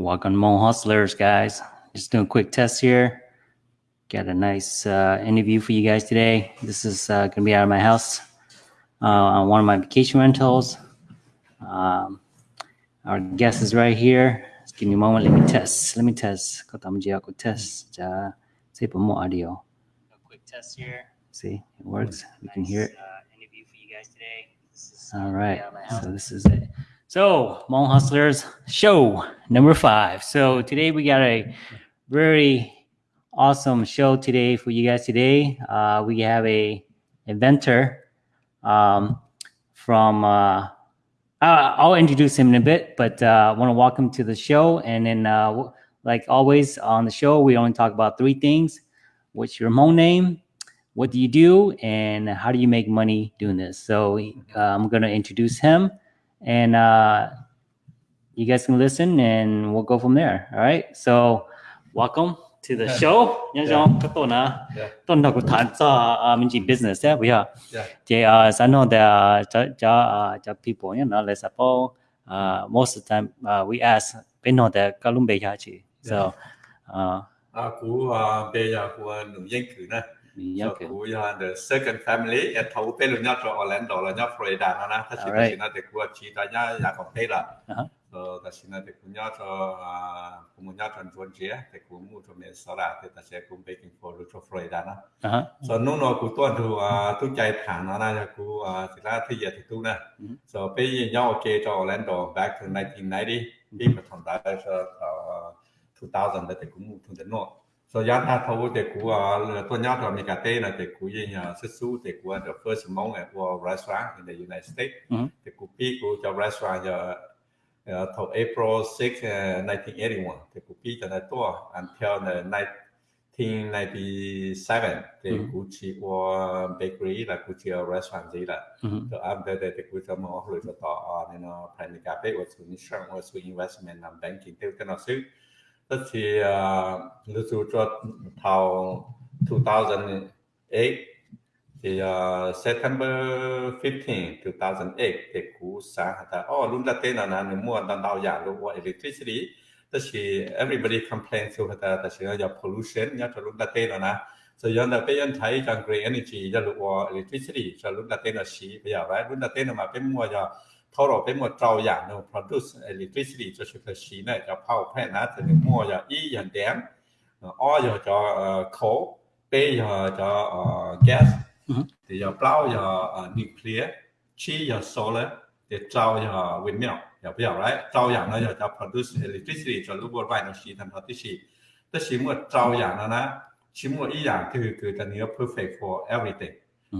Welcome Hmong Hustlers, guys. Just doing a quick test here. Got a nice uh, interview for you guys today. This is uh, going to be out of my house uh, on one of my vacation rentals. Um, our guest is right here. Just give me a moment. Let me test. Let me test. Có tầm giờ có test. Chả say for more audio. A quick test here. See, it works. You can hear it. Uh, interview for you guys today. All right. So this is it. So, Hmong Hustlers show number five. So today we got a very awesome show today for you guys today. Uh, we have a inventor um, from, uh, uh, I'll introduce him in a bit, but uh, I want to welcome to the show. And then, uh, like always on the show, we only talk about three things. What's your Hmong name? What do you do? And how do you make money doing this? So uh, I'm going to introduce him and uh, you guys can listen and we'll go from there. All right. So welcome to the show. Yeah. Don't talk about business. Yeah, we are. Yeah. I know that uh, people, you know, let's suppose uh, most of the time uh, we ask, they know that Kalumbe Yachi. So, uh, Okay. So we are the second family at Thau Tê Lu Nhá cho Orlando là Nhá Florida nó na. Thật sự là nó được qua chỉ ta nhá nhà còn Tê là. So thật sự là được nhá cho cũng nhá cho John Chia, thì cũng mua cho mình sau đó thì ta sẽ cũng về kinh phố cho Florida nó. So nó nó cũng tuần thu tu chạy thẳng nó na là cũng thì là thì giờ thì tu na. So bây giờ nhá ok cho Orlando back to 1990. Đi mà thằng ta cho 2000 thì cũng mua thằng đến nọ so giá ta thâu để của tôi nhớ rồi mình cả tê là để của gì nhà xuất xứ để của the first among at war restaurant in the United States. Để của pi của cho restaurant giờ thâu April 6 1981 để của pi cho nó to until the 1997 để của chỉ war bakery là của chỉ restaurant gì là so after that của cho mà hồi cho tỏ nên nó phải cả tê của sự insurance của sự investment làm banking tiêu cái nó xứ that she uh little drop how 2008 thì uh, September 15 2008 thì cú sáng ta? Oh luôn là tên là nó mua đàn đào giả luôn của electricity tức là everybody complain to hả ta? Sẽ là pollution nhớ cho luôn là tên là nó so yon là bây giờ thấy rằng green energy cho luôn của electricity cho luôn là tên là xí. Bây giờ vậy luôn là tên là mà cái mua giờ 透被么照样能 produce electricity cho chúng ta xin đấy cho pha 50 nữa một cái gì chẳng kém ở giờ cho coal, pe giờ cho gas thì giờ plau giờ nuclear, chi giờ solar để trâu giờ windmiao giờ bây giờ đấy trâu 要呃 nó giờ cho produce electricity 叫如果外头是能它的是，但是么照样了呢？是么一样就是个叫你要 perfect for everything。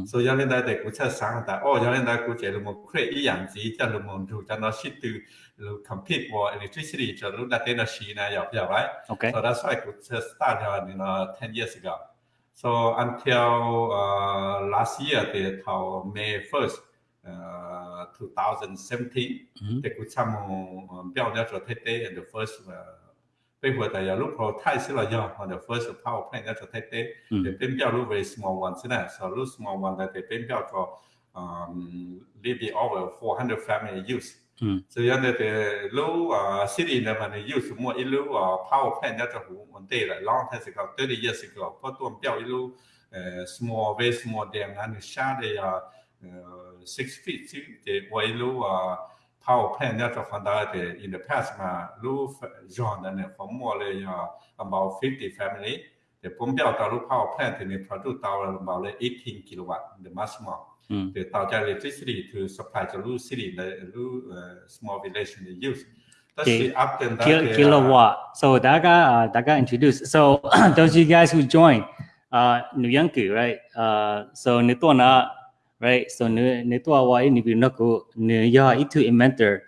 所以有啲大股出生，但哦有啲大股就冇 create 一样子，即系冇做就攞 shit to compete for electricity 就攞大啲嘅事呢，又又 right? Okay. So that's why 股出 start you know 10 years ago. So until uh, last year, the till May 1st, uh, 2017, mm-hmm. the 股出冇标咗做 Tete and the first uh, bây giờ tại giờ lúc họ thay paper 但有 look for 太少了用，或者 first power plan 要做太低，你变表 look về small one thế 是呢，so look small one 但你变表做嗯 maybe over 400 family use，嗯，所以呢你 low 啊 city 呢嘛你 use more 一 low 啊 power plan 要做好问题了，long time ago 30 years ago，不多表一 low 呃 small very small dam để uh, uh, six feet 的 oil 啊。how planners conducted in the past roof John, and for more than about 50 family. The Pompeii power plant and produce about 18 kilowatt, the maximum. Hmm. The Taoja electricity to supply the Lu city, the Lu uh, small village in the youth. Okay. Kil uh, kilowatt. So that guy, uh, that introduced. So those you guys who joined, uh, Nuyanku, right? Uh, so Nitona right? So ne to wa ni bi no ko ne ya itu inventor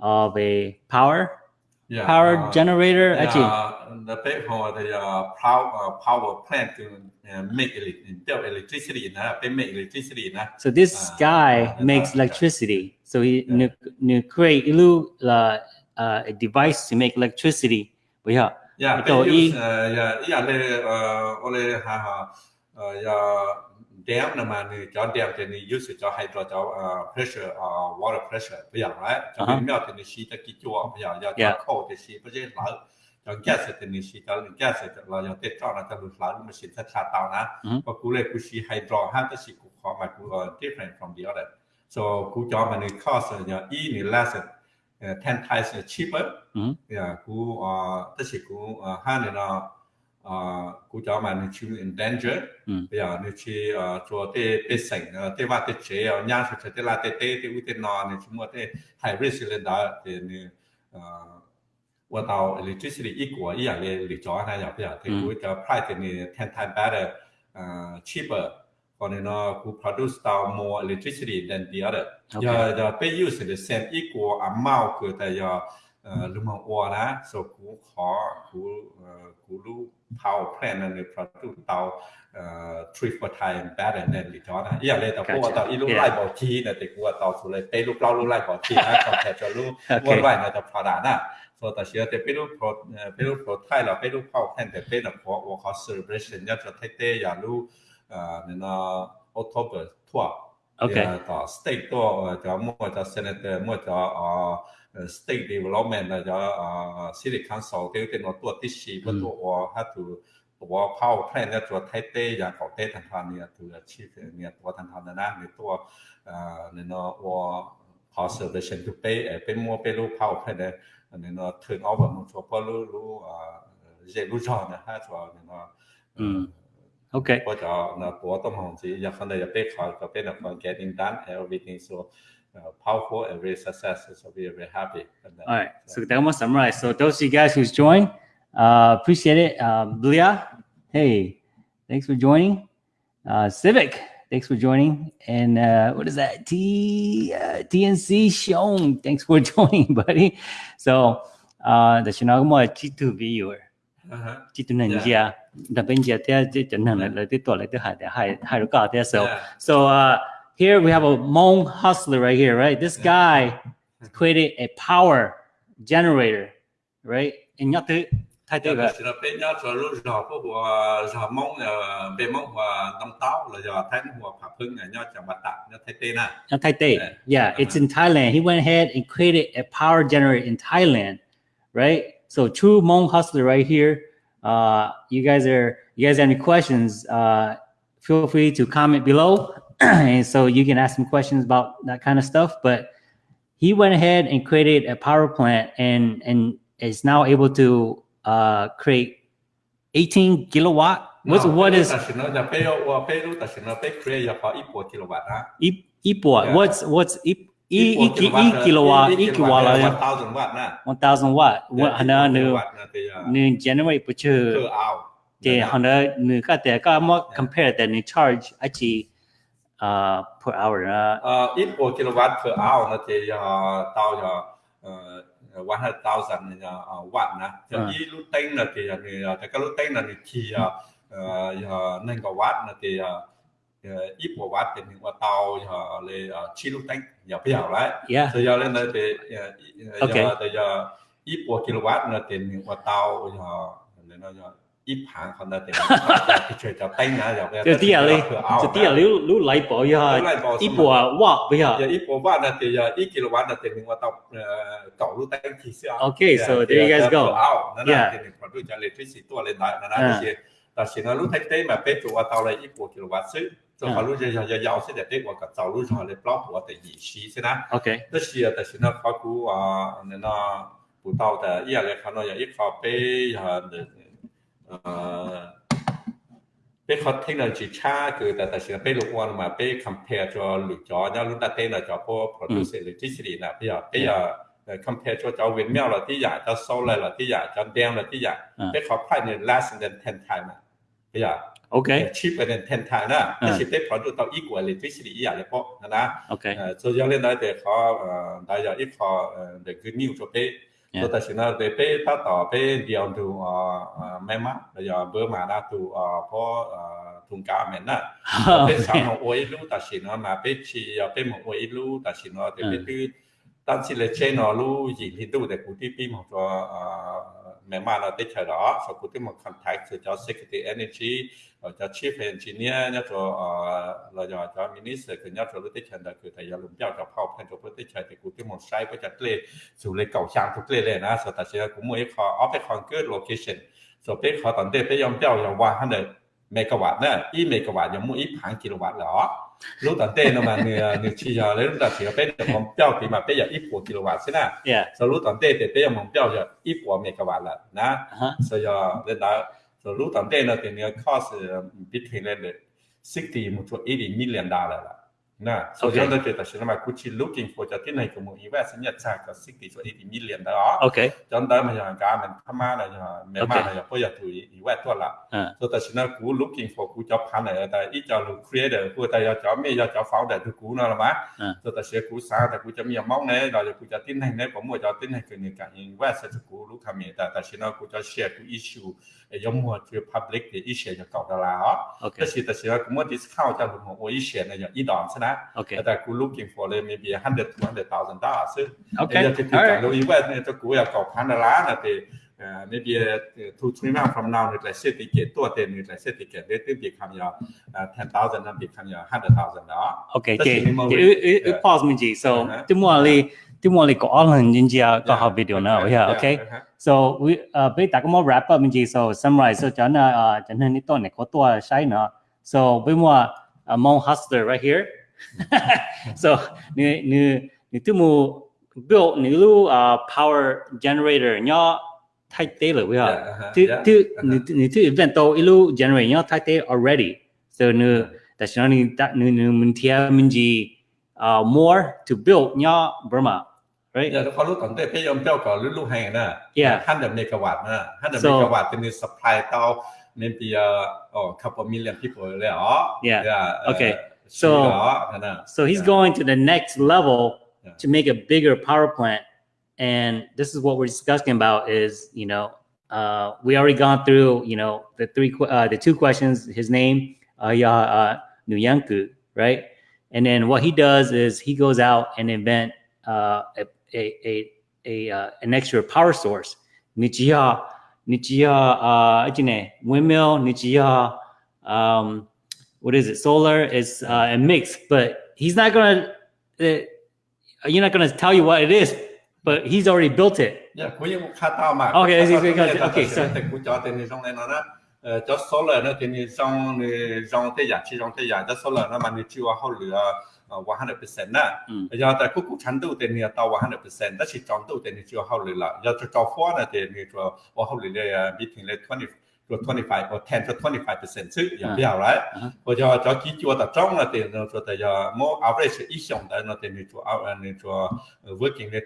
of a power yeah, power uh, generator yeah, actually. the for the uh, power uh, power plant to uh, make electricity na they make electricity na. So this uh, guy uh, makes electricity. So he yeah. ne create ilu la uh, a device to make electricity. But yeah. Yeah they use yeah yeah le uh ole ha ha uh yeah dam là mà ni cho dam thì ni use cho hydro cho pressure uh, water pressure bây giờ right cho bên mèo thì ni xí cho kí chua bây giờ cho cold thì xí bây giờ lỡ cho gas thì ni xí cho gas thì là cho tết cho nó cho lụt lỡ mà xí thật là tao na và cú lên cú xí hydro ha thì xí cú khó mà cú different from the other so cú cho mà ni cost là e ni less ten times cheaper yeah cú tức là cú ha ni nó Ờ, cú cháu mà nên chịu in danger. Ừ. Bây giờ nên chỉ ờ, cho tê tê sảnh ờ, tê va tê chế nhà sụt tê là tê tê tê u tê nò nên chúng ta tê high risk lên đó thì nên qua tàu electricity ít của ý là lựa chọn này giờ bây giờ thì cú cháu price thì nên ten time better cheaper. Còn nên nó cú produce tàu more electricity than the other. Giờ giờ pay use the same equal amount của tại giờ lumang ora so ku kho ku ku lu pau plan and the product tau three for time bad and then it on อย่าเลยแต่พวกตอาอีลูกไล่บอกทีนะแต่กูว่าเตอนสุดเลยเปลูกเล่าลูกไล่บอกทีนะคอนแทคจะรู้ว่าไหวนะจะฟ product น่ะ so แต่เชื่อแต่ไปลูกโปรไปลูกโปรไทยเราไปลูกเข้าแทนแต่เป็นพราะว่าเขา celebration ยอดจะเต้อย่าลูกเนี่ยนออะโตเบอร์ทัวร์ต่อสเต็กตัวจะมั่วจะเซนเตอร์มั่วจะ state development นะจ๊ะสิริคันสองเตียวเตียนตัวที่ชีวตัวอถ้าตัวตัวเข้าแพร่เนี่ยตัวไทเต้ยาของเต้ทางทันเนี่ยตัวชีพเนี่ยตัวทันทางนะในตัวเนี่ยเนาะวอ conservation ทุเป้เอเป็นมัวเป็นรูปเข้าแพร่เนี่ยเนี่เนาะ turn over มันตัวพอรู้รู้เจรู้จอนะฮะตัวในเนาะโอเคก็จะนะตัวต้องมองสิอยากขนาดอยากเป้ขอก็เป็นแบบ getting done everything so uh, powerful and very successful so we are very happy all right so that was summarized so those of you guys who's joined uh, appreciate it um, Blia hey thanks for joining uh, Civic Thanks for joining. And uh, what is that? T uh, TNC Sean. Thanks for joining, buddy. So uh, the Shinagamo Chitu viewer. Chitu Nanjia. The Benja there, the toilet, the high, high, high, there. So, so uh, here we have a Hmong hustler right here, right? This guy created a power generator, right? In Nhật Tự, Thái Yeah, it's in Thailand. He went ahead and created a power generator in Thailand, right? So true Hmong hustler right here. Uh, you guys are you guys have any questions? Uh, feel free to comment below. and so you can ask some questions about that kind of stuff. But he went ahead and created a power plant and and is now able to uh, create 18 kilowatt. What's, no, what is kilowatt? What's what's e e e kilowatt e kilowatt là 1000 watt nè. 1000 watt. What nó nữ nữ generate bữa trưa. Per hour. Thì họ nó nữ cái thế cái mà compare that nữ charge ấy chỉ uh, per hour. Uh, ít kilowatt per hour nó thì tao cho วันละ thousand watt นะจะยี่ลูกเต้งนะที่นี่แต่ก็ลูกเต้งนะนี่ที่อ่าเอ่อหนึ่งกว่าวัตต์นะที่อ่ายี่สิบวัตต์เป็นหนึ่ uh, per hour. Uh, uh, equal kilowatt per hour nó thì uh, tao cho uh, 100,000 uh, watt nè. Thì uh. lúc tên là thì ờ, thì cái lúc tên là thì chỉ nên có watt là thì ít của watt thì mình qua tao lên chi lúc tên giờ bây giờ lại. Yeah. Thì giờ lên đây thì giờ okay. giờ ít của kilowatt là thì mình qua tàu tao lên đây 一盘可能点，除就丁啊，又嘅。就啲啊，你就啲啊，你你嚟播呀，一播啊，哇，不要。有一播哇，那啲呀，一 kilo 瓦那啲我到诶九路丁提先。Okay, so there you guys go. Yeah. 我都就嚟推时多嚟睇，嗱嗱啲，但是呢，路睇啲咪俾做啊，到嚟一播 kilo 瓦先。就好路就就就要先嚟俾我个走路上嚟 block 我哋仪式先啦。OK。但是啊，但是呢，考古啊，那那不到的，一嚟看到有一靠背啊，那。 bé khó thích là chỉ cha cứ tại tại sao bé lúc quan mà bé compare cho lũ chó nhau lúc ta tên là chó po produce electricity là bây giờ bây giờ compare cho chó Việt Nam là tí giả cho solar là tí giả cho đen là tí giả bé khó phải nên last than ten time mà bây giờ ok cheaper than ten time đó ta chỉ bé khó được tao equal electricity ý giả là po nè ok so giờ lên nói để khó đại giờ ít khó để cứ new cho bé so ta sina de pe ta ta pe diam tu mema ya bơ mà da tu po thùng cá men na pe sang ho oi lu ta sina mà pe chi ya pe mo oi lu ta sina de pe tu tăng chỉ là trên nó lu gì thì đủ để cụ tiếp pin một cho mẹ mà là tích thời đó và cụ tiếp một contact cho cho secretary energy cho chief engineer nhớ cho là cho cho minister cái nhớ cho lúc tích thời đó cứ thầy lùng giáo cho học thành cho lúc tích thời thì cụ tiếp một sai với chặt lệ dù lấy cầu sang thuộc lệ này na sau ta sẽ cũng mới khó off cái good location rồi biết khó tận đây biết yom giáo yom qua hơn megawatt nữa, ít megawatt yom mua ít kilowatt đó Luta te nomás ni ni chilla le luta chilla pe de mon piao que ma pe ya ipo kilowatt sina. So luta te te pe ya mon piao ya ipo megawatt la na. So ya le da so luta te na te ni cost between le 60 to 80 million dollar la. Lúc chỉ có biết được mong tiêu thì mà bây giờ ít của kW thế nào yeah sau lúc đầu tiên thì bây giờ mong tiêu giờ ít của megawatt là nè so giờ lên đó so lúc đầu tiên là thì cost between lên 60 một chút 80 million dollar là jadi kita sih nama kuci looking for jadi naik kamu invest ni cak ke sixty to eighty million dah. Okay. Jadi macam yang kami kama lah yang memang lah yang boleh tu invest tu lah. So tapi sih nak ku looking for ku job pan lah, tapi i job creator ku tapi job me job founder tu ku lah mah. So tapi sih ku sah tapi ku jadi yang mau ni, dah ku jadi naik naik kamu jadi naik ke ni kan invest tu ku lu kami, tapi sih nak ku jadi share ku issue 要么就 public 的一些就搞得啦哦。OK。但是但是我么 discount 在我我一些呢要一档是呢。OK。但我 looking for 呢 maybe hundred two hundred thousand dollars。OK。要去讲到一万呢，这股要搞盘的啦那得。Uh, maybe uh, two three months from now, it's like city get two ten, it's like city get they they become your uh, ten thousand and become your hundred thousand. Okay, okay. You, you, you pause, Minji. So, uh-huh. tomorrow, Chứ mọi người có dạ, online nhưng chỉ có học video nào yeah, okay. Dạ, okay. Dạ. So we uh, bây ta có một wrap up mình so summarize so chẳng uh ờ, chẳng hơn ít tuần này có tua sai nữa. So bây mà uh, mong hustler right here. so ni ni ni tu mu build ni lu uh, ờ, power generator nhỏ thay tế rồi bây giờ. Tu tu ni tu event to ilu generate nhỏ thay tế already. So ni ta chỉ nói ni ta ni ni mình theo mình chỉ uh, more to build nhỏ Burma right? Yeah, yeah. 100 megawatt. 100 so, megawatt supply to maybe oh, a couple million people. Yeah. yeah. Uh, okay. so, uh, so he's yeah. going to the next level yeah. to make a bigger power plant. And this is what we're discussing about is, you know, uh, we already gone through, you know, the three, uh, the two questions, his name, uh, uh, Nuyanku, right? And then what he does is he goes out and invent uh, a a, a, a uh, an extra power source. Nijiya, Nijiya, uh, windmill, Nijiya, um, what is it? Solar is uh, a mix, but he's not gonna. Uh, you're not gonna tell you what it is, but he's already built it. Yeah, okay, okay, okay, okay, okay số lời nó thì dòng dòng thế giả chi dòng thế giả cho số lời nó mà nhiều chiều hậu lửa one hundred na ya that coco chan do te one hundred percent that's ton do didn't hold it yeah to talk for it and meeting like twenty to twenty five or ten to twenty five percent to yeah yeah right 我就要着急就要打仗了等于说他要 mo average issuing than te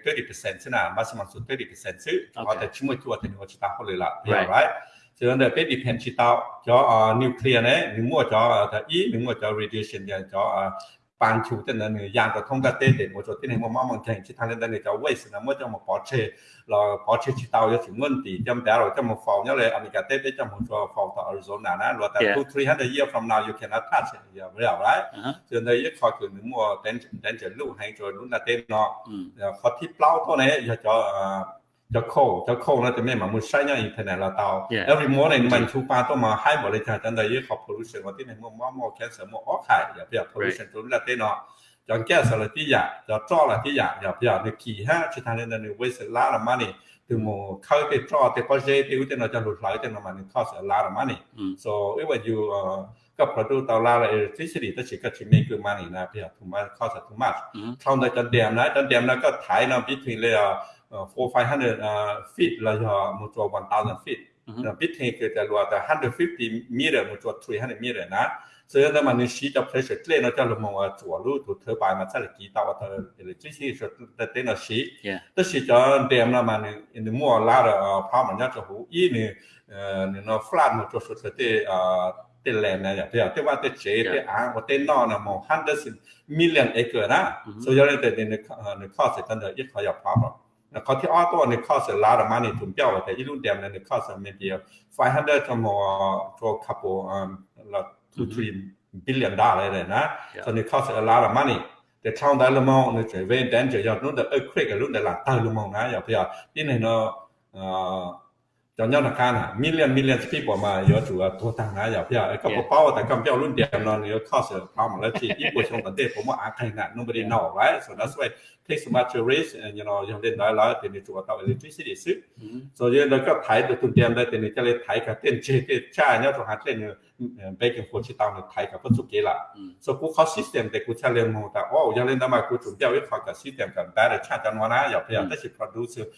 daily percent and massage of daily percentage of the chemicals and cho ta hold it up yeah right so and baby penny chi tao jiao ah ah a nu cleanery mojah ah e mojah ah radi shinjah jia ah ban chủ tên là người giang của thông ta tên để một số tên này một mong mong thành chỉ thằng lên người cháu vậy là mới cho một bỏ chế là bỏ chế chỉ tàu cho chúng mình thì trong đó rồi trong một phòng nhớ là America tên để trong một số phòng tại Arizona nè là tại two three hundred years from now you cannot touch it giờ bây giờ đấy cho nên rất khó từ những mùa tên tên trở lũ hay rồi đúng là tên nó khó thiết lao thôi này giờ cho ờ, cho khô cho khô nó thì mấy mà muốn sai nhau internet là tàu Yeah. every morning mình thu ba tôi mà hai bộ lịch trình đây với học pollution và cái này mua mua mua cancer mua óc hại giờ bây giờ pollution tôi là tên nó cho gas là tí giả cho cho là tí giả giờ bây giờ được kỳ ha chỉ thằng nên là được waste a lot of money từ một khơi cái cho thì có dễ tiêu tên nó cho lụt lại tên nó mà nó cost a lot of money อืม so if you uh, ก็ produce ตอลาร์ electricity แต่สิก็ชิมไม่คือมันนะเพี่ถูกมาข้อสัตว์ถูกมาอืมเข้าในจันเดียมนะจันเดียมนะก็ถ่ายนะ between เลยอะ Äh, uh, four five hundred uh, feet like uh, mutual one thousand feet. Mm -hmm. The big tank is hundred fifty meter mutual three hundred meter. Nah, so the man is sheet of pressure train or tell more to a loot to turbine metallic guitar water electricity so the thing of sheet. Yeah. The sheet on them the man in the more ladder uh, power not to who in uh, you know flat mutual so that they uh เแลนนะอย่างเดียวที่ว่าเตเจเตอ่างเตนอนนะมองฮันเดอร์สินมิลเลียนเอเกอร์นะโซยอเลนเตในในข้อเสร็จตันเดอร์ยึดขยับพร้อมหรอ เสร็จไม่เดียว500ชั่วโมงตัว couple um ละ two three billion dollar เลยนะ Yeah. so ในข้อเสร็จลาดมานี่แต่ช่องได้ละมองในใจเว้นแดนจะยอดนู่นแต่เออคลิกกับรุ่นแต่หลังใต้ละมองนะอย่าพยายามที่ไหนเนาะเอ่อ 就nhau là can à million million people mà yếu chủ thua tăng á yếu phía có bộ bao tại cầm biểu luôn điểm nó yếu cost bao mà lấy chỉ ít bộ trong vấn đề của mỗi ai cái này nobody know right so that's why take so much risk and you know 用电来来电你主要到 electricity 是所以那个台的重点在电你这里台个电这个价要做下电呢 baking 火气到你台个不足给了 so กูเขา system แต่กูใช้เรียนมองแต่ว่ายังเล่นได้มากูจุดเดียววิเคราะห์กับ system กับ better ชาติจันวนะอย่าพยายามได้สิ produce electricity อีกอย่างเลยเพราะอะไรอย่า more better ชาติ Okay. yeah 也 safe 差，也咕噜那咕准标个的咕噜点那咕标多多呢，咕噜点也一路个但是也没补呢，咕噜点知道用来轮拉点那叫没啥单点 takes materials and you know you have then lai thì mình chụp tạo electricity chứ so you know các thái được tụt đem đây thì mình cho lên thái cả tên chế cái cha nhá rồi hạt lên baking for chỉ tao được thái cả bất số kế là so cú khó system thì cú cho lên một tạo oh yang lên đó mà cú chụp theo cái khoa cả system cả ta là cha cho nó na giờ bây giờ chỉ produce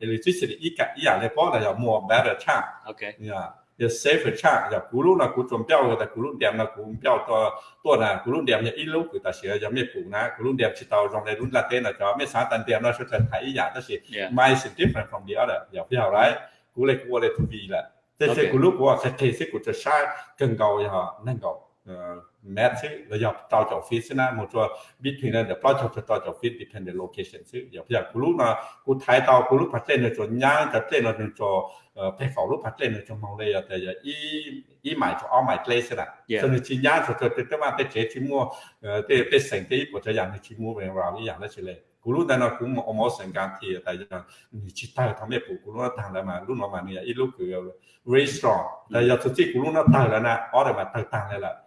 electricity ít cả ít là lấy bỏ là giờ mua better cha okay yeah thì safe chả giờ cú lúc là cú chuẩn béo người ta cú lúc đẹp là cú béo to to là cú lúc đẹp là ít lúc người ta sẽ giờ mẹ cú na cú lúc đẹp chỉ tàu dòng này lúc là tên là cho mấy sáng tận đẹp nó sẽ thành thấy giả đó sẽ dạ. mai sẽ tiếp different from the other giờ phải hiểu đấy. Cú lại cú lại thú vị là thế thế cú lúc của sẽ thế sẽ cú sẽ sai cần cầu họ nâng cầu. Nancy, the job touch office na motor between the project of the touch office dependent location. So, you have Kulu na good tie out Kulu Patten to Yang, the ten of to pay for Lu Patten to Mongolia, the E. E my to all my place na. So, the Chinya to the Tema, the Chimo, the best thing they put a young Chimu and Rally and Chile. Kulu na na cũng almost and got tại giờ chỉ tay thằng mẹ phụ Kulu nó thằng là mà lúc nó mà này ít lúc cứ very strong. Giờ thực sự Kulu nó tay là na, ở đây mà tay thằng này là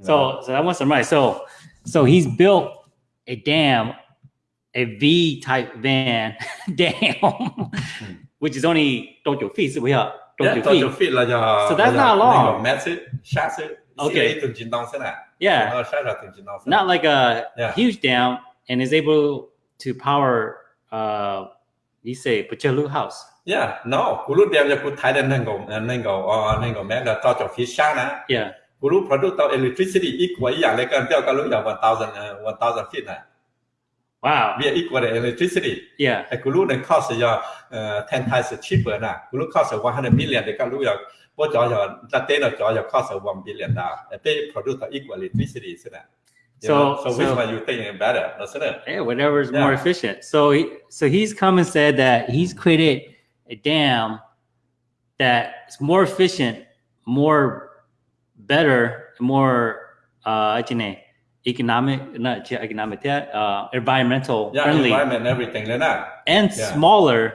So, so that was right. So, so he's built a dam, a V type van dam, which is only Tokyo feet. So we are Tokyo feet. Tokyo feet 了呀。So that's not long. Okay. Yeah. Not like a huge dam, and is able to power uh you say uh, 你是不叫 house. Yeah, no. Guru dia punya ku Thailand nenggo nenggo oh uh, nenggo mana tau jauh fisha na. Yeah. Guru produk tau electricity equal yang lekan dia kalau yang one thousand uh, one thousand feet. Wow. We are equal to electricity. Yeah. And guru the cost is your uh, ten times cheaper na. Guru cost uh, one hundred million. They can lose what your your that day your cost is one billion na. They produce equal electricity isn't it? So, so which so, one you think is better, isn't it? Yeah, whatever is yeah. more efficient. So he, so he's come and said that he's created a dam that's more efficient, more better, more uh, economic, not economic, uh, environmental yeah, friendly, environment, everything like that, and yeah. smaller.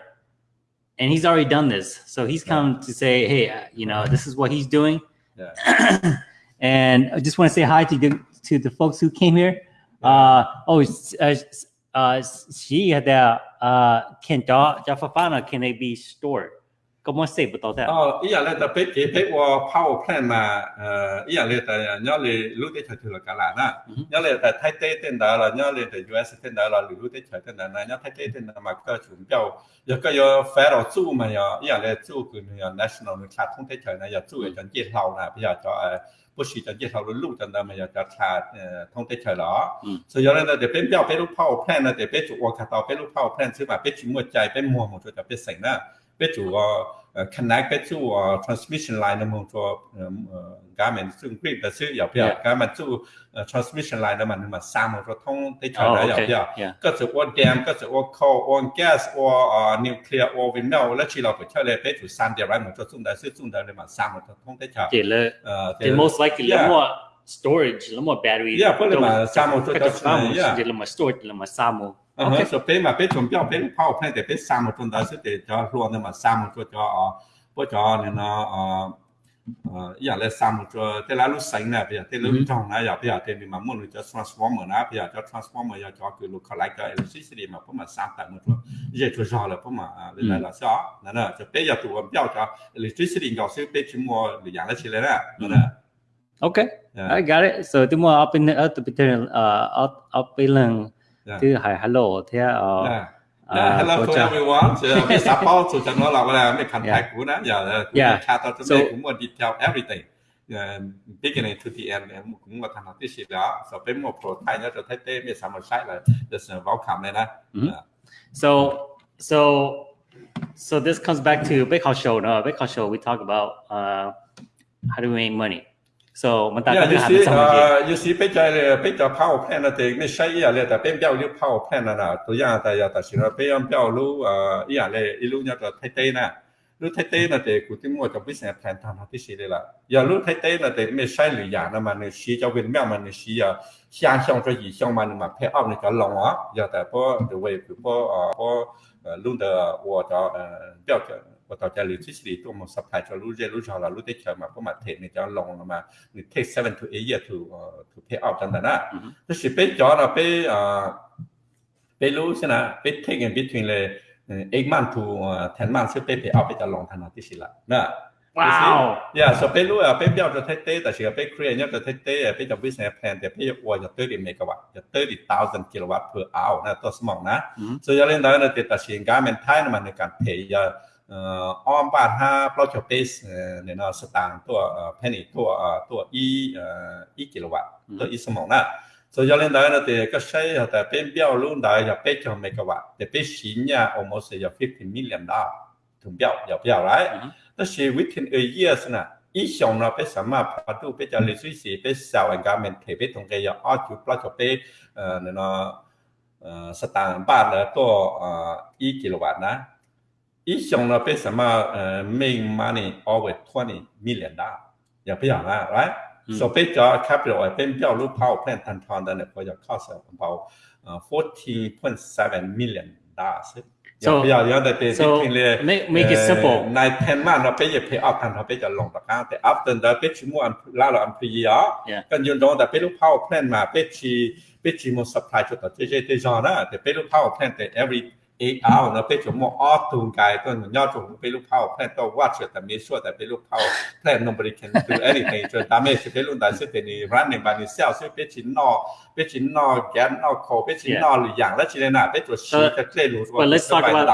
And he's already done this, so he's come yeah. to say, hey, uh, you know, this is what he's doing. Yeah. and I just want to say hi to to the folks who came here. Uh, oh, uh, uh, she had that. Uh, can da jafafana can they be stored? Comment say about that? Oh, yeah, let the big big power plant mà, yeah, let the nhớ là lúc đấy chơi là cả là na, ừ. nhớ là tại thái tây tên đó là nhớ là tại US tên đó là lúc đấy chơi tên đó là nhớ thái tây tên đó mà có chuẩn biểu, giờ có giờ phải là chú mà giờ, yeah, là chú cái national là không thể chơi này giờ chú cái chuyện chết lâu là bây giờ cho ờ, 不是就接头嘅路就那么又就查诶通体场咯。嗯。所以有咧就边标边路 power plant 咧，就边做我睇到边路 power plant 之嘛，边做乜ใจ边摸摸咗就边成啦，边做 ah connect to a transmission line of motor garments and 要不要？government 就呃 transmission line of money my sample for damn 自我 coal、我 gas or nuclear or venom let's see if we try to get to some damn 了呃 motor so that's a lot of storage 那么 battery yeah but limit sample ờ okay. so mà pe chuẩn bị pe power plan để pe sao một tuần đó sẽ để cho luôn nhưng mà sao một tuần cho ờ, bố cho nên nó ờ giờ là sao một tuần thế là lúc sáng nè bây giờ thế lúc trong nè giờ bây giờ thế mình mà muốn cho transformer nè bây giờ cho transformer giờ cho cứ lúc lại cho electricity mà cũng mà sao một tuần giờ tôi rõ là cũng mà à, là là sao nè cho bây giờ tụi em cho electricity giao sẽ pe chỉ mua để dạng là chỉ là nè nè dạ. I got it. So, tu mau apa ni? Apa pilihan? Apa? Yeah. Chứ hỏi hello thế ở yeah. Yeah, hello uh, to cha. everyone. Dạ, so we support so nó là cái là mấy contact của nó dạ, giờ yeah. chat tôi chúng tôi cũng detail everything. beginning to the end em cũng là thành học cái gì đó. So bên một số thay nó cho thấy tê mấy sao một site là just welcome này đó ừ. So so so this comes back to big house show. No, big house show we talk about uh, how do we make money. So yeah, you see, uh, you see, bây giờ bây giờ power plant thì mình xây ra là bên biểu lưu power plant là tôi ra tại ra tại nó bên biểu lưu à ý là lưu nhà là thay tên nè lưu thay tên là để cụ tìm mua cho business plan tham hạt tí đấy là giờ lưu thay tên là để mình xây lửa nhà là mà nó xí cho bên mẹ mà nó xí à sang sang cho gì sang mà nó mà pay off nó cho lòng á giờ tại po the way po po luôn the wo cho biểu tao liền switch đi tôi một supply cho lu je lu cho là lu tết chờ mà có mặt thể này cho lòng mà người take seven to eight year to uh, to pay off chẳng hạn á tôi sẽ biết cho là biết biết lu xem là biết take in between là ờ, eight month to ờ, ten month sẽ biết pay off cho lòng thằng nào tí xí lại nè Wow. Yeah, so เป็นรู้อ่ะเป็นเดียวจะเทเต้แต่เชื่อเป็นเครียเนี่ยจะเทเต้เป็นจะ business plan แต่เป็นว่าจะตื้อดิเมกะวัตจะตื้อดิตาวสันกิโลวัตต์ per hour นะตัวสมองนะ ừ. so จะเล่นได้ในแต่ตัดสินการเป็นท้ายมันในการเพย์ អមបាទថាប្លុចទេសនៅនៅស្តាងតួផេនីតួតួអ៊ីអ៊ីគីឡូវ៉ាត់តួអ៊ីសមងណា so yo le dan te ka shai ha ta pen bia lu dai ya pe cho me ka wa te pe shin ya almost ya 50 million da tu bia ya bia right แต่ชีวิตที่เอเยสนะอีชงเราไปสามารถพัฒนาไปจะเลือกสีไปสาวการเมืองเทไปตรงเกียร์อ้อจุดปลาจบไปเอ่อเนาะสตางค์บาทแล้วตัวอีกิโลวัตนะ each office about uh, make money over 20 million dollars. Yeah, right? Mm. So based on capital, I think the loop power plant and town then for your cost of about uh, 14.7 million dollars. So, yeah, yeah, that they so make, make it simple. Nine ten man, I pay you pay up and I pay you long the car. The after the pay you more and la la and pay you. Yeah. Can you know that pay loop power plant ma pay you pay you more supply to the JJ Tejana. The pay loop power plant every าไปชีไปชีม supply จุดต่อเจ๊เจ๊เจ๊จอนะแต่ไปรูป power plant แต่ every eight hour เราไปจมออตูงกายต้นยอดจงไปลูกเผาแพลนตัววัดเฉยแต่ไม่ชัวแต่ไปลูกเผาแพลน nobody can do anything จนตามไม่ใช่ไปรุ่นใดซึ่งเป็นนี่ร้านหนึ่งบางนี่เซลซึ่งเป็นชิ้นนอเป็นชิ้นนอแกนนอโคเป็นชิ้นนอหรืออย่างและชิ้นนั้นเป็นตัวชีจะเคลื่อนรู้ว่า But let's talk about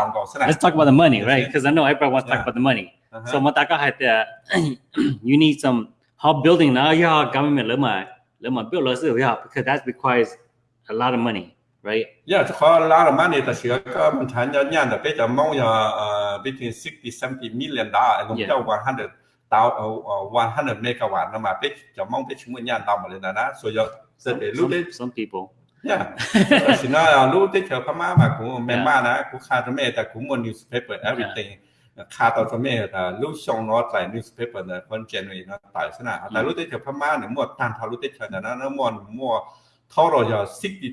let's talk about the money, right? Because I know everyone wants to talk about the money. So มาตาก็ให้แต่ you need some how building now yeah government เริ่มมาเริ่มมา build แล้วสิ yeah because that requires a lot of money. right? Yeah, it's quite a lot of money. The government China the big amount uh, between 60, 70 million dollars and yeah. 100 100 megawatt. No, my big amount big money dollars na So you so they look it. Some people. Yeah. so now look it. Your mama, my ku, my mama, na ku ka to me, the ku mo newspaper everything. คาตอนเมตลูกชงนอตไลนิวส์เพเปอร์เนี่ยคนเจนวีนอตไลสนะแต่รู้ได้เถอะพม่าเนี่ยมั่วตันทารู้ได้เถอะนะนั่นมั่วมั่วเท่าเราจะ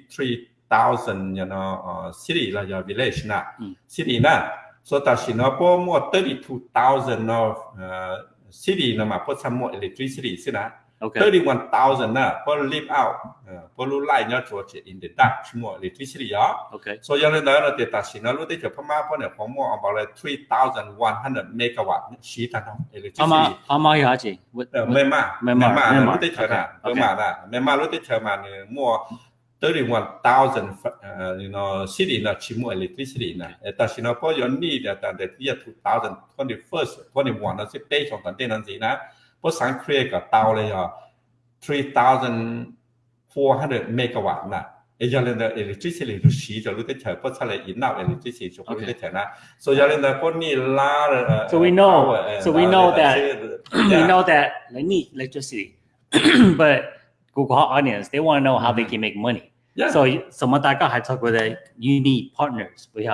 63 thousand you know uh, city like your village na mm. city na so ta shi na thirty two thousand of uh, city na ma po sam mo electricity si na one thousand na po live out uh, lưu lại nhớ chỗ cho che in the dark mo electricity ya okay. So giờ này là te ta shi na lu te che pa ma po ne po mo about 3100 megawatt shi ta na electricity. Ama ama ya ji me ma me ma lu te che na me ma na me ma lu te che ma ne mo 31,000 uh, you know, city chỉ chimu electricity na. Eta Singapore you là that that year 2021 21 nó sẽ pay trong tận tên là gì nè. Bố sáng create cả tàu này à 3,400 megawatt nè. Ở cho nên là electricity lúc xí cho lúc cái thời bố sáng lại in out electricity cho lúc cái thời na. So cho nên là bố ni la. So we know, ờ, so we know that, we know that they need electricity, but Google audience they want to know how they can make money. Yeah. So so มาตาก็ให้ talk about that you need partners 不要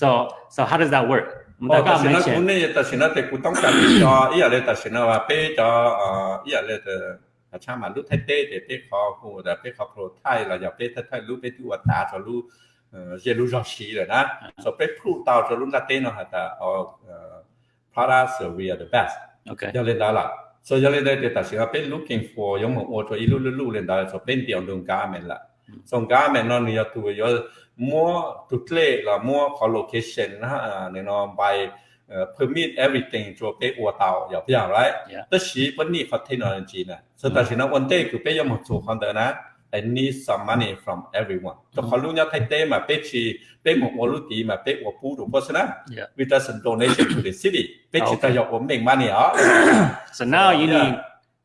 so so how does that work มาตา 哦， ก็ 但是呢， mention 国内但是呢，在古东家里叫伊也来，但是呢话被叫呃，伊也来的，啊，像嘛，路太低的，被考古的，被考 pro 太了，要被太太路被ดูว่าตาจะ路呃，些路上西了呢，所以被 prove 到จะ路那低呢，还的哦呃，products we are the best， okay 要来到了。所以要来到的，但是呢，被 looking for 有冇我做一路路路来到，所以变掉用 garment 啦。ส่งการแม่นอนนี่ตัวเยอะมัวตุเล่ละมัวขอโลเคชันนะฮะเนี่ย นอนไปเอ่อ permit everything 做ไปอัวเตาอย่าพยายามไร Yeah. แต่ชีวันนี้เขาเทคโนโลยีนะสุดท้ายนะวันเต้คือไปยังมา做คนเดียวนะ I need some money from everyone จะขอรู้เนี่ยไทยเต้มาไปชีไปหมดวัวรู้ดีมาไปอัวปูดูเพราะฉะนั้น Yeah. with us donation to the city À, so now you yeah. need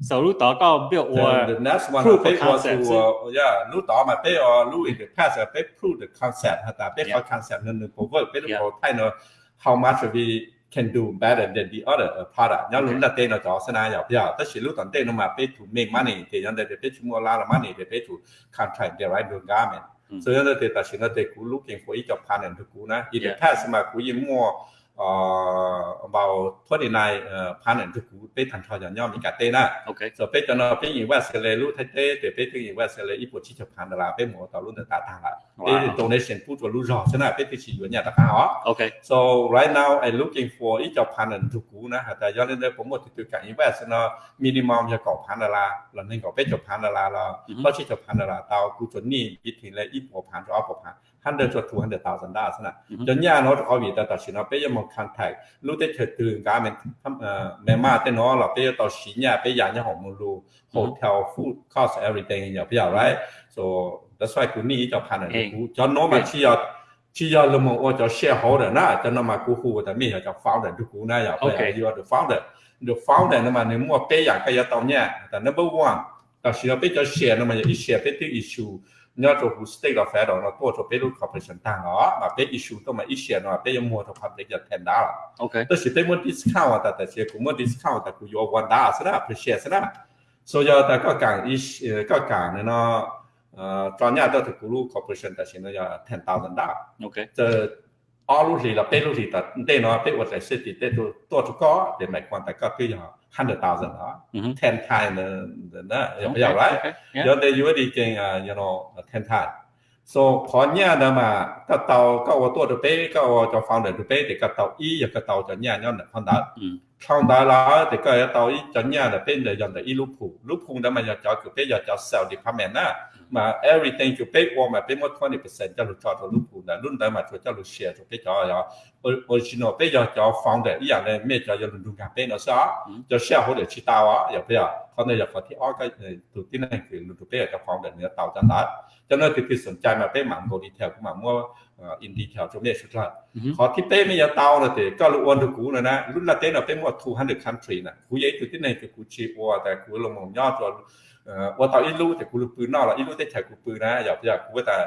so lúc đó có build or the, the next one proof of concept was to, yeah lúc đó mà bé or lúc in the past bé prove the concept hả ta, bé có concept nên nên cover, bé được có thay nó how much we can do better than the other uh, product. Nhớ lúc là tên nó cho sân ai nhở. Giờ tất nhiên lúc tận tên nó mà pay to make money thì nhớ đây để pay to mua la là money để pay to contract the right garment. Ừ. So nhớ đây tất nhiên nó để cú looking for each of partner to cú na. In the past mà cú yên mua uh, about 29 uh, pan and ku pe tan tho ya nyo mi ka te na okay so pe cho no pe yin wa se le lu te te te pe te yin wa se le i po chi cha pan da la pe mo ta lu ta ta la pe donation pu to lu ro se na pe ti chi yuan ya ta ka ho okay so right now i looking for i cha pan and ku na ha ta ya le po mo ti tu ka yin wa se no minimum ya ko pan da la la nen ko pe cha pan da la la ko chi cha pan da la ta ku cho ni i ti le i po pan to a po pan 100 to 200,000 dollars. Mm-hmm. Jadi anak kami dah tahu siapa yang mau kontak, lu dah tertutup kami, memang ada no lah, pergi tahu siapa, pergi yang yang kamu lu hotel food cost everything ya, pergi right. So that's why คุณนี่จะพันอะไรกูจะโน้มาชี้อะชี้อะเรามองว่าจะ shareholder นะจะโน้มากูหูแต่ไม่อยากจะ founder ทุกกูนะอยากไปอยู่ว่า the founder the founder นั่นมันในมั่วเป้อย่างกายตอนเนี้ยแต่ number one แต่สิ่งที่จะ share นั่นมันจะ share ไปที่ issue nhớ cho hú state là phải đó nó tôi cho biết lúc corporation tăng đó mà biết issue tôi mà issue nó biết mua cho public giờ thành đó ok tôi chỉ tới muốn discount ta ta chỉ cũng muốn discount ta cũng yêu quan đó sẽ là appreciate sẽ là so giờ ta có càng ish có càng nó cho nhà tôi thì cũng lúc corporation ta chỉ nó giờ ten thousand đó ok giờ all lúc gì là biết lúc gì ta đây nó biết vật lại sẽ thì đây tôi tôi có để mày quan ta có cái gì 100,000 huh? Mm-hmm. 10 times than that. Okay. Yeah, right? Okay. Yeah. You know, they already gain, uh, you know, 10 times. So, có nhà đó mà các tàu các ô tô được bé các ô cho phòng được bé thì các tàu y và các tàu cho nhà nhau là không đá. Không đá là thì các tàu y cho nhà là bên để dòng để y lúc phụ lúc phụ đó mà giờ cho cứ bé giờ cho sell department á. mà everything you pay for mà pay more 20% cho lúc cho lúc cũ là lúc đó mà cho lúc share cho pay cho original giờ cho cho founder. Ý là mẹ cho cho lúc gặp pay nó sao ừ. cho share hỗ trợ chỉ tao á. Giờ bây giờ con này giờ có thể ở cái ờ, tụi tin này thì lúc pay cho founder nữa tao cho tao. Cho nên thì thì sẵn chạy mà pay mạng đồ đi theo cũng mà mua ờ, in detail cho mẹ chút là họ thì pay mẹ giờ tao là thì có lúc ôn được cũ rồi nè. Lúc là tên là pay mua 200 country nè. Cú giấy tụi tin này thì cú chỉ qua tại cú lồng mồm nhỏ rồi. หมันโกดีเทลมามั่วอินดีเทลจะไม่สุดละขอที่เป้ไม่ยาเตาเลยแต่ก็รู้วันทุกูนะนะรุ่นละเต้นเราเป็นว่า200 country นะกูยัยตัวที่ไหนคือกูชีวัวแต่กูลงมองยอดจนว่าเตาอีรู้แต่กูรู้ปืนนอกละอีรู้ได้ใช้กูปืนนะอย่าอย่ากูว่าแต่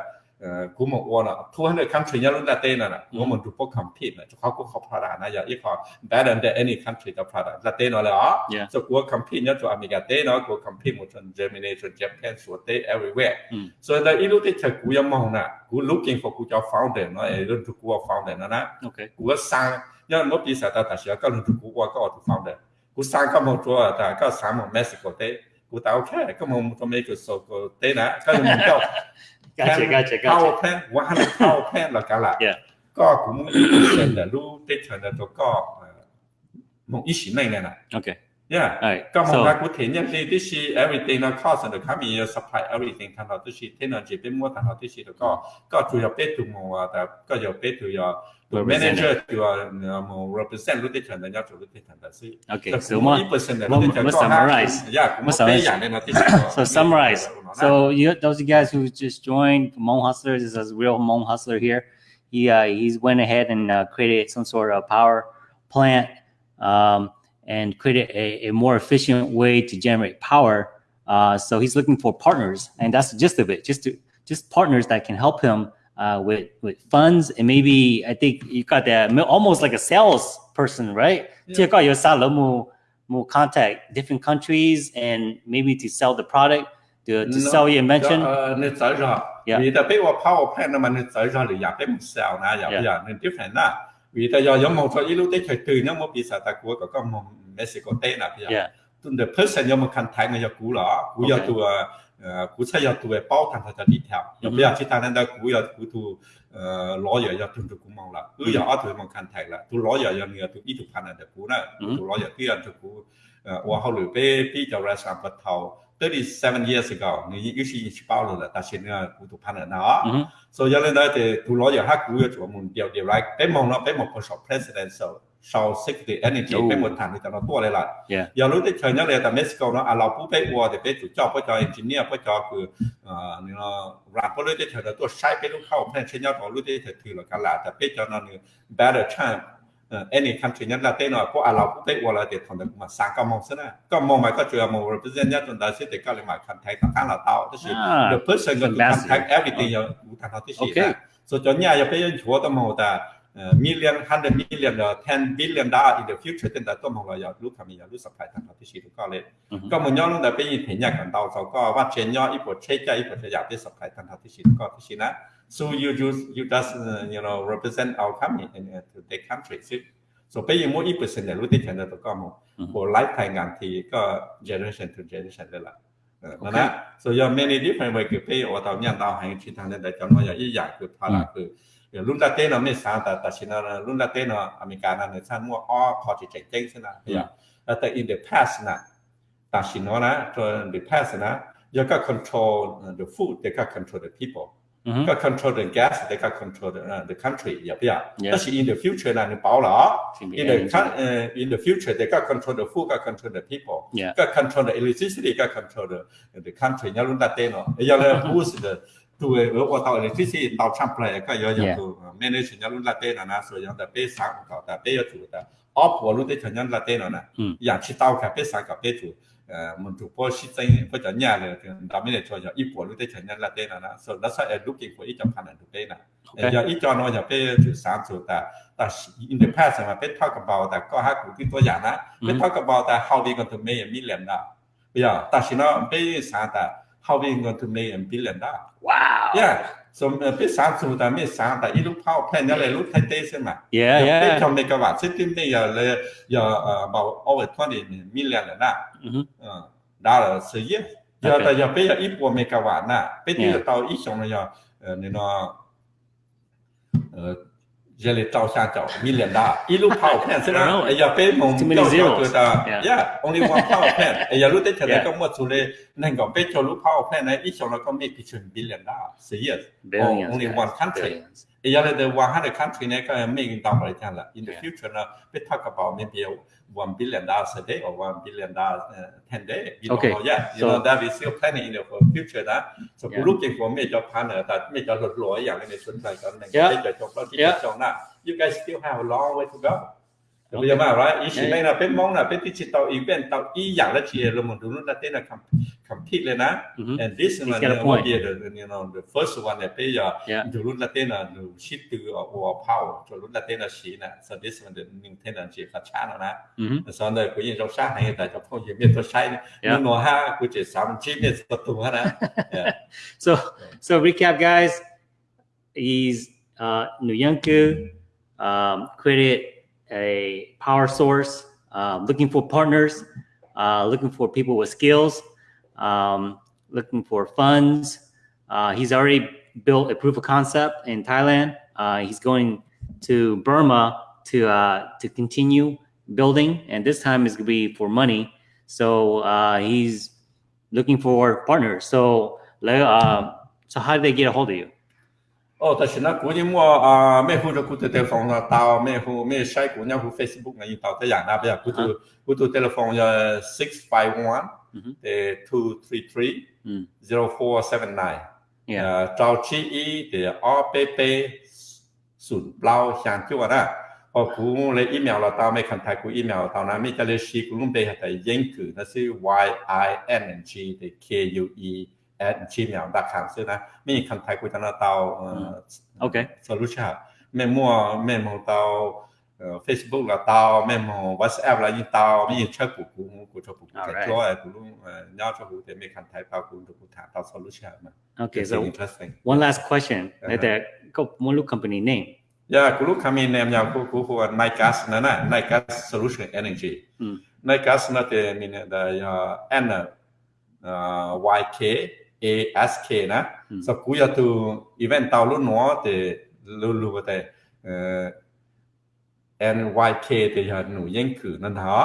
กูมองว่านะ200 country เนี่ยรุ่นละเต้นน่ะว่ามันดูพวก compete นะเขาก็เขาพลาดนะอย่าอีกเขา better than any country จะพลาดละเต้นเลยอ๋อ so กู compete เนี่ยตัวอเมริกาเต้นเนาะกู compete หมดจน Germany จน Japan ส่วนเต้ everywhere so แต่อีรู้ได้ใช้กูยังมองนะกู looking for กูจะ founder เนาะไอ้รุ่นทุกูว่า founder นะนะ okay กูก็สร้างย้อนเมื่อปีสายตาตัดเสียก็รุ่นทุกูว่าก็เอา founder กูสร้างก็มองตัวแต่ก็สร้างมองเม็กซิโกเต้ without care. Como um tomato soco tena, cada um então. Gotcha, gotcha, gotcha. Power plan, 100 power plan là cả là. Có cũng là lưu tê thần là tôi có ờ, một ít này này nè. Okay. Yeah. Right. Government so, continuously this is everything the cost and the coming year supply everything kind of this is energy bit more kind of this is go go to your bit to more that go your bit to your to manager to your um, represent the different than your to the different that's it. Okay. So more more summarize. Yeah. More summarize. so summarize. So you those you guys who just joined Hmong Hustlers is a real Hmong hustler here. He uh, he's went ahead and uh, created some sort of power plant. Um, and create a, a more efficient way to generate power. Uh, so he's looking for partners, and that's the gist of it. Just to, just partners that can help him uh, with with funds and maybe I think you got that almost like a sales person, right? Yeah. Check out your salon will contact different countries and maybe to sell the product to, to no, sell your invention. Uh, uh yeah. yeah. power plant different vì ta do giống một số ít lúc tích thời từ nhóm một bị sợ ta của có có một Mexico tệ nào bây giờ tuần the person nhóm một khăn thái người cũ đó cũ do tù ờ, cũ sẽ do tù về bao thằng thật đi theo. Giống bây giờ chỉ ta nên đã cũ do cũ tù ló giờ do tuần tụ cũng mong là cứ ừ. giờ tuổi một khăn thái là tụ ló giờ do người tụ ít tụ khăn là tụ cũ nữa tụ ló giờ cứ là tụ cũ và hậu lửa bê bê cho ra sản vật thầu 37 years ago นี่ยุค yushi chipaulo la tashin na kutu pana na so yalan da te tu lo ya ha ku ya chuo mun dia dia right pe mong na pe mong ko shop president so show sick the energy เป็นหมดฐางในแต่เราตัวเลยล่ะอย่ารู้ที่เชิญนั่นเลยแต่เม็กซิโกเนาะเราผู้ไปวัวแต่ไปจุดจอบไปจอเอนจิเนียร์ไปจอคือเนี่เรารับก็รู้ที่เชิญต่ตัวใช้ไปลูกเข้าแพื่นเช่นยอดของรู้ที่เชิญถือหลักการละแต่ไปจอนั่นเนี่ย better time Ờ, any country nhất là tên là có à Rập quốc tế hoặc là để thằng mà sáng cao mong sân à có mong mà có chuyện mà represent nhất chúng ta sẽ để các lên mà khẳng thấy thằng là tao. Tức là the person gần khẳng thấy everything là cũng thằng nó tức là so cho nhà giờ bây chúa tâm hồ ta ờ, million hundred million or ten billion dollar in the future chúng ta tôi mong là giờ lúc thằng mình lúc sắp phải thằng nó tức là có lên. Có một nhóm lúc đã bây giờ thấy nhà cần tàu sau có phát triển nhau ít bộ chế chế, ít bộ chơi giờ bây sắp phải thằng nó tức là có tức là So you you you just uh, you know represent our company in, uh, to the country. See? So pay more equal percent than Rudy Channel to come for lifetime guarantee go generation to generation เลยล่ะนะนะ so your many different way คือ pay ว่าตอนนี้ดาวหางชินทางในจำนวนอย่างอีกอย่างคือพาราคือรุ่นลาเต้นเราไม่สามแต่แต่ชินเรารุ่นลาเต้นเราอเมริกานั่นเนี่ยท่านมั่วอ้อคอจิเจ๋งเจ๋งใช่ไหมแต่ in the past นะแต่ชินเรานะ in the past นะ you got control the food they got control the people Mm-hmm. Got control the gas, they got control the, uh, the country. Yeah, yeah. yeah. In the future, like in in the uh, in the future, they got control the food, got control the people, yeah. got control the electricity, got control the, the country. Who's the tuve luego tao electricity tao chample ka yo yo tu manage nya lun la te na na so yo da pe sa ka da pe yo tu da op wo lu de chen yan la te na na ya chi tao ka pe sa ka pe tu mun tu po shi chen po ja nya le da me le cho ya i po lu de chen yan la te na na so that's why I'm looking for it of kind of pe na ya i cho no ya pe tu sa tu da da in the past ma pe talk about that ko ha ku ti to ya na pe talk about that how we going to make a million na ya ta shi na pe sa ta how we going to make a billion dollars. Wow. Yeah. So uh, biết sáng chúng ta biết sáng tại lúc power plant đó là lúc thay thế xem mà. Yeah, yeah. Biết trong megawatt system này giờ là giờ ờ, bảo over 20 million rồi nè. Ừ. Ờ, đó là sự gì? Giờ tại giờ bây giờ ít của megawatt nè. Bây giờ tao ít xong rồi giờ ờ, nên nó Jelly Tao Sha Tao, million da. Ilu Pao Pen, Sina, Aya Pei Mong, Tao Sha Tao Da. Yeah, only one Pao Pen. Aya Lu Tech Chada Kong Mo Chu Le, Nang Gong Pei Cho Lu Pao Pen, Nai Ichong La Kong Mei Pichun Billion da. Serious. Only one country. Aya Le The 100 country Nai Kong Mei Ging Dao Lai Chan La. In the future, Na, Pei Tak Bao Mei Biao. one billion dollars a day or one billion dollars uh, ten day. You Okay. Don't know yet. You So- know that we still planning in the future นะ So Yeah. กู looking for major partner แต่ major หลดลอยอย่างในสนใจกันใน Yeah. ที่จะจบแล้วที่ Yeah. จะจบนะ You guys still have a long way to go. bây giờ mà nói, ý chỉ đây là bên mong là bên tí chỉ tàu ý bên tàu ý dạng là chỉ là một đúng là tên là không, không thích lên á. And this is the one here the you know the first one that bây giờ đúng là tên là đủ shit từ ở ở power cho đúng là tên là chỉ nè. So this one the mình tên là chỉ là chán rồi nè. Sau này cũng như trong sáng này tại trong không chỉ biết tôi sai nó nó ha cũng chỉ sắm chỉ biết tôi tung hết á. Dạ. So so recap guys is uh, Nuyanku ừ. um, credit a power source, uh, looking for partners, uh, looking for people with skills, um, looking for funds. Uh, he's already built a proof of concept in Thailand. Uh, he's going to Burma to uh, to continue building, and this time is going to be for money. So he's looking for partners. So, so how did they get a hold of you? 哦，但是呢，估计我啊咩好咗，估到 telephone 啦，到咩好咩西估呢，好 Facebook 呢，要到得人啦，比如估到估到 telephone 就 six five one 嗯诶 two three three 嗯 zero four seven nine， Yeah. 诶赵志一嘅 R 八八顺包相叫啊，哦，估你 email 啦，到咩 contact 估 email 到那咩就你试估谂俾系英句，那是 Y I N G 嘅 K U E ad chi liao đặt hàng xưa na mình contact của nó tao ok solution mẹ mua mẹ mua tao Facebook là tao mẹ mua WhatsApp là như tao mình chơi của cũng của cho cũng cái chỗ của luôn nhau cho cũng để mình contact tao của được thả tao solution mà okay so interesting one last question uh-huh. that one look company name. Yeah, kulu kami nem yang ku ku ku Nikas nana Nikas Solution Energy. Mm. Nikas nate mina da ya N uh, YK ASK nè. so ku ya tu event tao lu no te lu lu te NYK te ya nu yen ku nan ha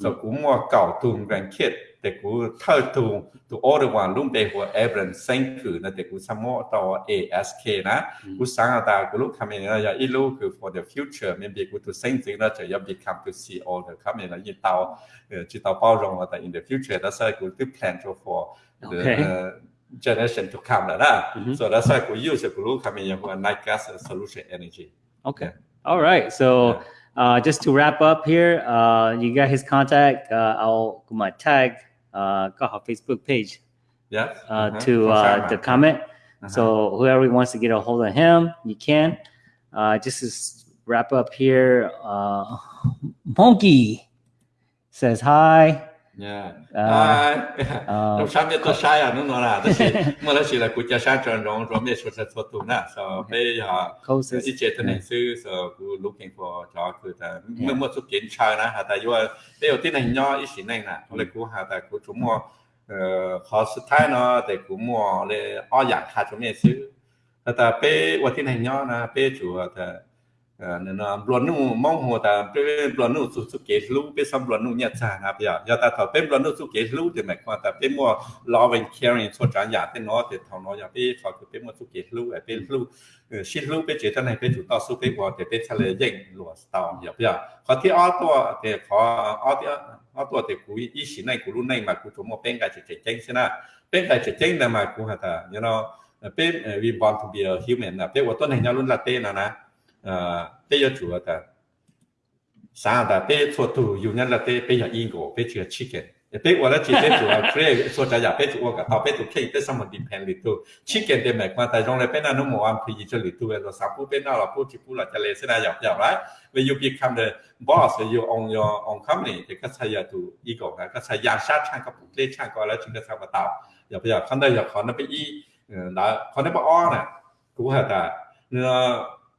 so ku mo kao tum gran kit te ku thơ tu tu order wan lum te ho evren sen ku na te ku samo to ASK na ku ừ. sang ta ku lu kame na ya i lu ku for the future maybe ku tu sen thing na ya become to see all the kame na yi tao ờ, chi tao bao rong ta in the future that's why ku tu plan for the okay. uh, generation to come. Like that. Mm -hmm. So that's why we use glucamine for night gas solution energy. Okay. Yeah. All right. So uh, just to wrap up here, uh, you got his contact. Uh, I'll my tag, uh, Facebook page. Yeah. Uh, -huh. To uh, the comment. -huh. So whoever wants to get a hold of him, you can. Uh, just to wrap up here, uh, Monkey says hi. À, sáng biết tôi sai à? Nó nói là mà đó là cụ cha sáng tròn rong rồi biết số số số tụ nè so giờ closest. ít chế tên này sư so cụ looking for cho cụ ta. Mới mua số kiến chơi nè hà ta? Yêu bây giờ tin này nhỏ ít xíu này nè lấy cụ hà ta? Cụ chúng mua ờ họ sự thái nó để cụ mua để ở dạng hà chúng mình sư. Hà ta? Bây giờ tin này nhỏ nè bây chủ ta Ờ, nó luôn nó mong hồ ta luôn nó sụt sụt kế lưu bên xong luôn nó nhặt sản bây giờ. Ta thảo bên luôn nó sụt kế lưu thì mày qua ta bên mua lo caring số trả nhà tên nó thì thảo nó giờ bên thảo thì bên mua sụt kế lưu ở lưu ừ, xin lưu bên chế tân này bên chủ tao sụt bên qua thì bên trả lời dành lúa tao giờ bây giờ có ở to thì có ở thì ở to thì cú ý xin này, cú luôn này mà cú chúng một bên cái chỉ tranh xin à bên cái chỉ tranh là mà cú hả ta, you know bên ờ, we to be a human, là bên tuần này nhau luôn là tên là nè? tê yêu chủ ta sao ta tê thuộc thủ dù nhân là tê bây giờ yên của bây giờ chỉ cái bây giờ là chỉ tê chủ à kêu số trả giá bây giờ cả tao bây giờ khi tê xong một điểm hàng lít tu chỉ cái tê mẹ quan tại trong này bên nào nó mua ăn thì chỉ lít tu rồi sao cũng bên nào là cũng chỉ cũng là trả lời sẽ là dọc dọc đấy when you become the boss you own your own company thì các sai giờ tu yên của các sai giờ sát sang các bộ tê sang coi là chúng ta sao mà tạo giờ bây giờ không đây giờ khó nó bị y đó khó nó bị o nè cũng là ta เนื้อ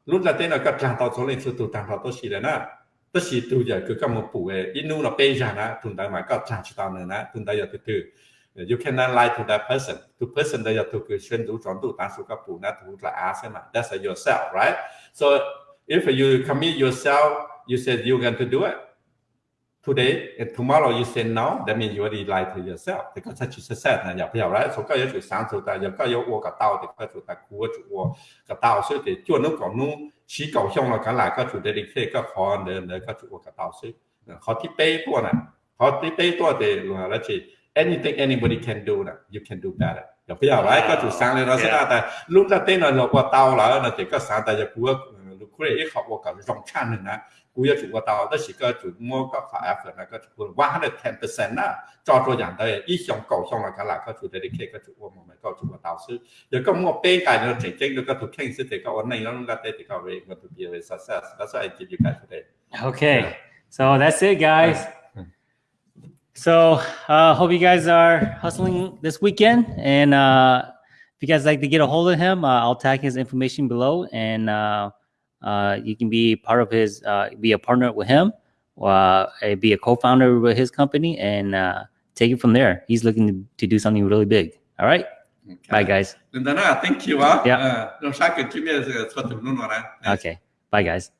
lúc là tên là các trang tàu số lên sự tụ trang tàu tôi xí là na tôi xí tụ giờ cứ cầm một bù ấy ít nu là bê ra na tụi ta mà các trang chỉ tàu nữa na tụi ta giờ từ từ you cannot lie to that person to person that you tụi cứ xuyên đủ chọn tụ ta số các bù na tụi là á xem mà that's yourself right so if you commit yourself you said you're going to do it today and tomorrow you say no, that means you already lied to yourself because that you said 呢，要不要来？从个有水上走的，有个有我个道的，个做的苦做我个道，所以得就能搞弄起搞向了，干来个做的你可以个好呢呢个做我个道，所以好ที่เป้ตัวน่ะเขาที่เป้ตัวเดียวแล้วจี anything anybody can do น่ะ you can do better อย่าพยายามไรก็ถูกสร้างเลยเราเสียแต่ลุกจะเต้นเราเราว่าเตาแล้วนะจีก็สร้างแต่จะกลัวลูกเรย์เขาบอกกับรองชาติหนึ่งนะ 要做个到，但是个做么个发 effort 那个做 one hundred ten percent 啦，做做人哋一向高向啦，佢嗱个做啲啲个做我咪个做个导师，又咁我边界呢正正个个 king 是啲个我内容个啲啲个 way going to be a success. That's why I give you guys today. Okay, so that's it, guys. So uh, hope you guys are hustling this weekend, and uh, if you guys like to get a hold of him, uh, I'll tag his information below, and uh, uh, you can be part of his, uh, be a partner with him, uh, be a co-founder with his company, and uh, take it from there. He's looking to, to do something really big. All right. Okay. Bye, guys. Thank you. Uh, yeah. Okay. Bye, guys.